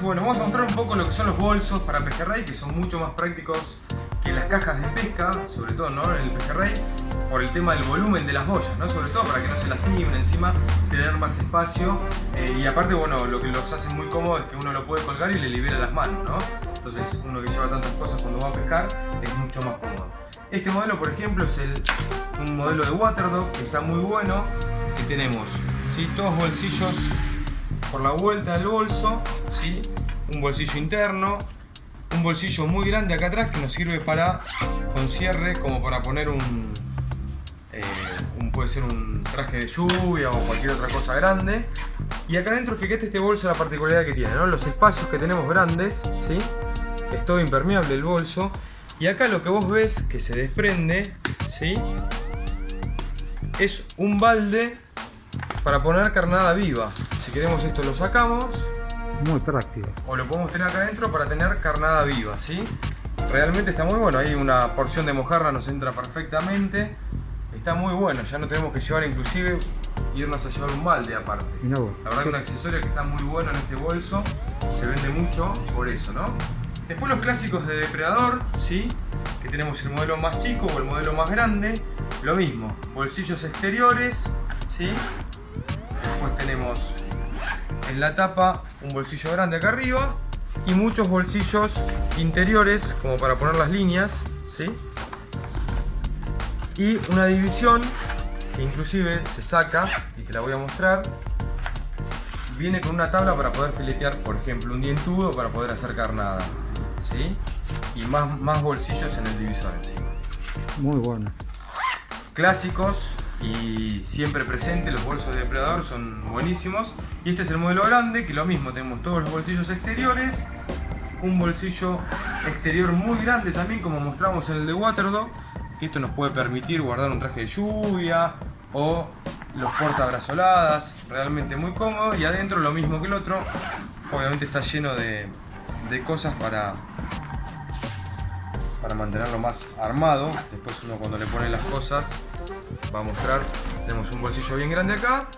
Bueno, vamos a mostrar un poco lo que son los bolsos para pejerrey, que son mucho más prácticos que las cajas de pesca, sobre todo ¿no? en el pejerrey, por el tema del volumen de las boyas, ¿no? sobre todo para que no se lastimen, encima tener más espacio eh, y aparte, bueno, lo que los hace muy cómodo es que uno lo puede colgar y le libera las manos, ¿no? Entonces uno que lleva tantas cosas cuando va a pescar es mucho más cómodo. Este modelo, por ejemplo, es el, un modelo de Waterdog que está muy bueno, que tenemos ¿sí? dos bolsillos por la vuelta del bolso, ¿sí? un bolsillo interno, un bolsillo muy grande acá atrás que nos sirve para con cierre como para poner un, eh, puede ser un traje de lluvia o cualquier otra cosa grande y acá adentro fíjate este bolso la particularidad que tiene ¿no? los espacios que tenemos grandes ¿sí? es todo impermeable el bolso y acá lo que vos ves que se desprende ¿sí? es un balde para poner carnada viva si queremos esto lo sacamos. Muy práctico. O lo podemos tener acá adentro para tener carnada viva, ¿sí? Realmente está muy bueno, ahí una porción de mojarra nos entra perfectamente. Está muy bueno, ya no tenemos que llevar inclusive irnos a llevar un balde aparte. La verdad que un accesorio que está muy bueno en este bolso, se vende mucho por eso, ¿no? Después los clásicos de depredador, ¿sí? Que tenemos el modelo más chico o el modelo más grande. Lo mismo, bolsillos exteriores, ¿sí? Después tenemos en la tapa un bolsillo grande acá arriba y muchos bolsillos interiores como para poner las líneas ¿sí? y una división que inclusive se saca y te la voy a mostrar viene con una tabla para poder filetear por ejemplo un dientudo para poder hacer carnada ¿sí? y más, más bolsillos en el divisor encima muy bueno clásicos y siempre presente, los bolsos de depredador son buenísimos. Y este es el modelo grande, que lo mismo, tenemos todos los bolsillos exteriores, un bolsillo exterior muy grande también, como mostramos en el de Waterdog, que esto nos puede permitir guardar un traje de lluvia o los portabrazoladas, realmente muy cómodo. Y adentro lo mismo que el otro, obviamente está lleno de, de cosas para, para mantenerlo más armado. Después uno cuando le pone las cosas va a mostrar. Tenemos un bolsillo bien grande acá.